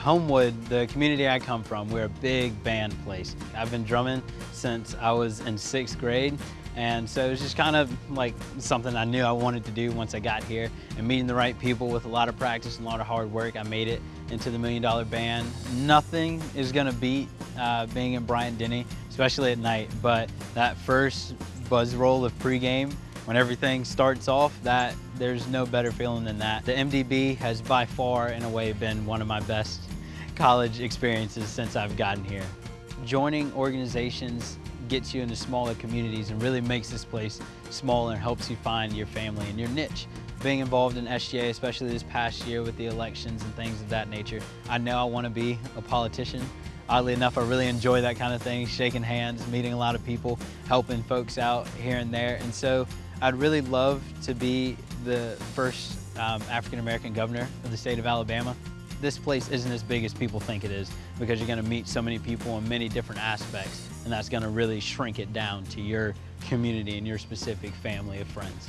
Homewood, the community I come from, we're a big band place. I've been drumming since I was in sixth grade, and so it was just kind of like something I knew I wanted to do once I got here. And meeting the right people with a lot of practice and a lot of hard work, I made it into the Million Dollar Band. Nothing is gonna beat uh, being in Bryant-Denny, especially at night, but that first buzz roll of pregame, when everything starts off, that there's no better feeling than that. The MDB has by far, in a way, been one of my best college experiences since I've gotten here. Joining organizations gets you into smaller communities and really makes this place smaller and helps you find your family and your niche. Being involved in SGA, especially this past year with the elections and things of that nature, I know I want to be a politician. Oddly enough, I really enjoy that kind of thing, shaking hands, meeting a lot of people, helping folks out here and there. And so I'd really love to be the first um, African-American governor of the state of Alabama. This place isn't as big as people think it is because you're gonna meet so many people in many different aspects and that's gonna really shrink it down to your community and your specific family of friends.